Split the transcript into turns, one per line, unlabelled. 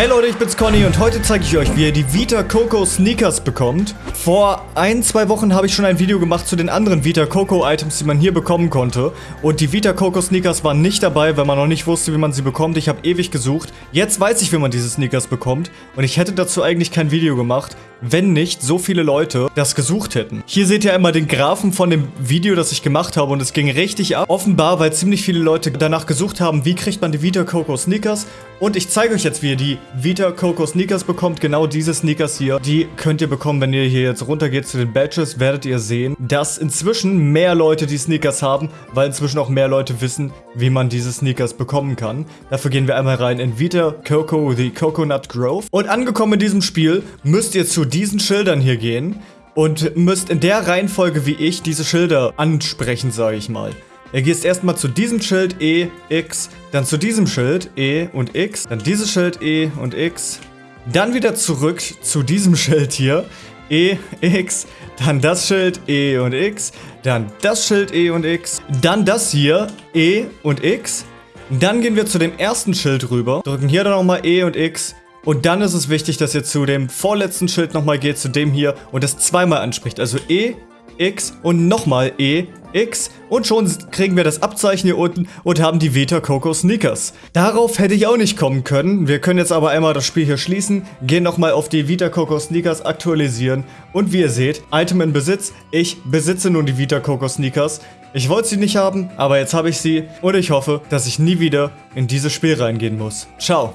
Hey Leute, ich bin's Conny und heute zeige ich euch, wie ihr die Vita Coco Sneakers bekommt. Vor ein, zwei Wochen habe ich schon ein Video gemacht zu den anderen Vita Coco Items, die man hier bekommen konnte. Und die Vita Coco Sneakers waren nicht dabei, weil man noch nicht wusste, wie man sie bekommt. Ich habe ewig gesucht. Jetzt weiß ich, wie man diese Sneakers bekommt. Und ich hätte dazu eigentlich kein Video gemacht, wenn nicht so viele Leute das gesucht hätten. Hier seht ihr einmal den Graphen von dem Video, das ich gemacht habe und es ging richtig ab. Offenbar, weil ziemlich viele Leute danach gesucht haben, wie kriegt man die Vita Coco Sneakers. Und ich zeige euch jetzt, wie ihr die Vita Coco Sneakers bekommt. Genau diese Sneakers hier, die könnt ihr bekommen, wenn ihr hier jetzt runtergeht zu den Badges, werdet ihr sehen, dass inzwischen mehr Leute die Sneakers haben, weil inzwischen auch mehr Leute wissen, wie man diese Sneakers bekommen kann. Dafür gehen wir einmal rein in Vita Coco The Coconut Grove. Und angekommen in diesem Spiel müsst ihr zu diesen Schildern hier gehen und müsst in der Reihenfolge wie ich diese Schilder ansprechen, sage ich mal. Ihr gehst erstmal zu diesem Schild E, X, dann zu diesem Schild E und X, dann dieses Schild E und X, dann wieder zurück zu diesem Schild hier, E, X, dann das Schild E und X, dann das Schild E und X, dann das hier, E und X, dann gehen wir zu dem ersten Schild rüber, drücken hier dann nochmal E und X, und dann ist es wichtig, dass ihr zu dem vorletzten Schild nochmal geht, zu dem hier und das zweimal anspricht. Also E, X und nochmal E, X und schon kriegen wir das Abzeichen hier unten und haben die Vita Coco Sneakers. Darauf hätte ich auch nicht kommen können. Wir können jetzt aber einmal das Spiel hier schließen, gehen nochmal auf die Vita Coco Sneakers aktualisieren und wie ihr seht, Item in Besitz. Ich besitze nun die Vita Coco Sneakers. Ich wollte sie nicht haben, aber jetzt habe ich sie und ich hoffe, dass ich nie wieder in dieses Spiel reingehen muss. Ciao.